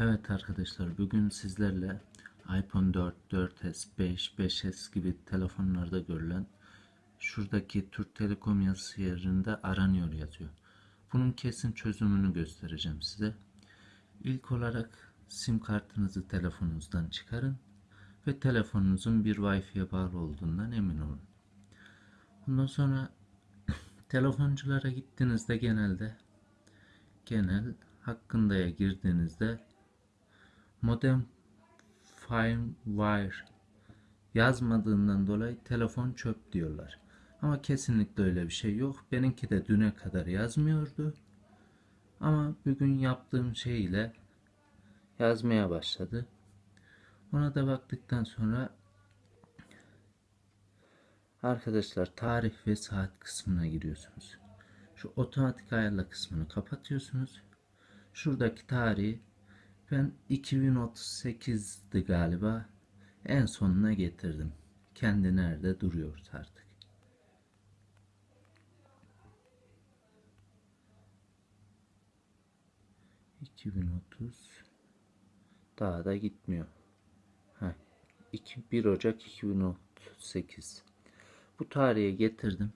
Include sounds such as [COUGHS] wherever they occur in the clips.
Evet arkadaşlar bugün sizlerle iPhone 4, 4S, 5, 5S gibi telefonlarda görülen şuradaki Türk Telekom yazısı yerinde aranıyor yazıyor. Bunun kesin çözümünü göstereceğim size. İlk olarak sim kartınızı telefonunuzdan çıkarın ve telefonunuzun bir Wi-Fi'ye bağlı olduğundan emin olun. Ondan sonra [COUGHS] telefonculara gittiğinizde genelde genel hakkındaya girdiğinizde modem firmware yazmadığından dolayı telefon çöp diyorlar. Ama kesinlikle öyle bir şey yok. Benimki de düne kadar yazmıyordu. Ama bugün yaptığım şey ile yazmaya başladı. Ona da baktıktan sonra arkadaşlar tarih ve saat kısmına giriyorsunuz. Şu otomatik ayarla kısmını kapatıyorsunuz. Şuradaki tarihi ben 2038'di galiba en sonuna getirdim. Kendi nerede duruyor artık. ...2030... ...daha da gitmiyor. Heh, 2, 1 Ocak 2038... ...bu tarihe getirdim.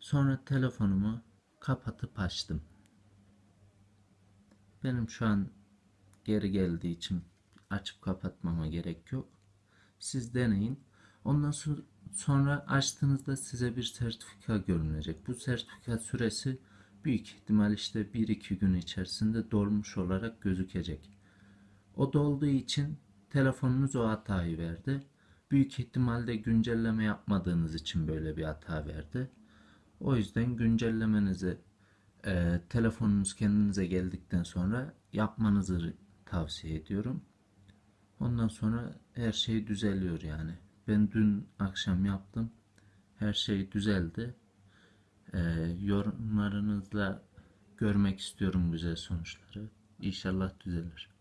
Sonra telefonumu kapatıp açtım. Benim şu an geri geldiği için açıp kapatmama gerek yok. Siz deneyin. Ondan sonra açtığınızda size bir sertifika görünecek. Bu sertifika süresi büyük ihtimal işte 1-2 gün içerisinde dolmuş olarak gözükecek. O dolduğu için telefonunuz o hatayı verdi. Büyük ihtimalle güncelleme yapmadığınız için böyle bir hata verdi. O yüzden güncellemenizi e, telefonunuz kendinize geldikten sonra yapmanızı tavsiye ediyorum. Ondan sonra her şey düzeliyor yani. Ben dün akşam yaptım. Her şey düzeldi. E, yorumlarınızla görmek istiyorum güzel sonuçları. İnşallah düzelir.